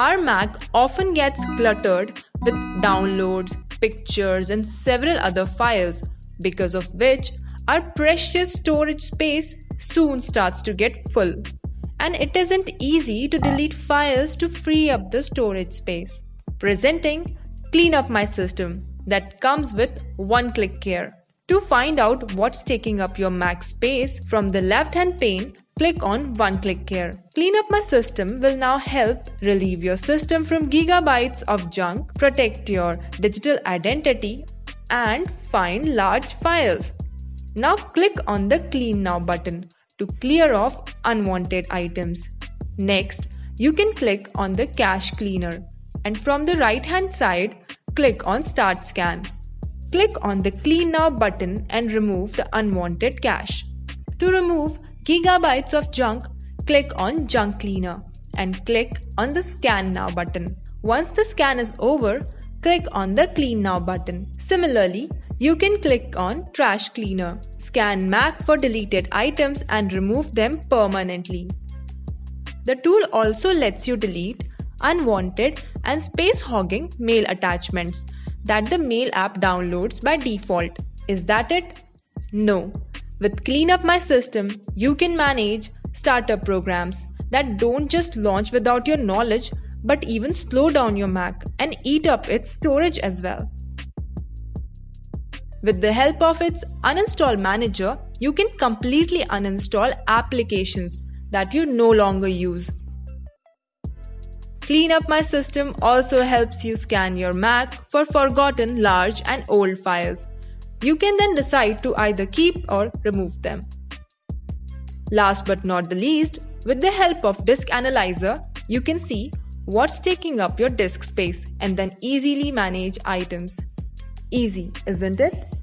Our Mac often gets cluttered with downloads, pictures, and several other files, because of which our precious storage space soon starts to get full. And it isn't easy to delete files to free up the storage space. Presenting Clean Up My System that comes with one click care. To find out what's taking up your Mac space from the left hand pane, click on One Click Care. Clean Up My System will now help relieve your system from gigabytes of junk, protect your digital identity, and find large files. Now click on the Clean Now button to clear off unwanted items. Next, you can click on the Cache Cleaner and from the right hand side, click on Start Scan. Click on the Clean Now button and remove the unwanted cache. To remove gigabytes of junk, click on Junk Cleaner and click on the Scan Now button. Once the scan is over, click on the Clean Now button. Similarly, you can click on Trash Cleaner. Scan Mac for deleted items and remove them permanently. The tool also lets you delete unwanted and space hogging mail attachments that the Mail app downloads by default. Is that it? No. With Clean Up My System, you can manage startup programs that don't just launch without your knowledge but even slow down your Mac and eat up its storage as well. With the help of its uninstall manager, you can completely uninstall applications that you no longer use Clean Up My System also helps you scan your Mac for forgotten large and old files. You can then decide to either keep or remove them. Last but not the least, with the help of Disk Analyzer, you can see what's taking up your disk space and then easily manage items. Easy, isn't it?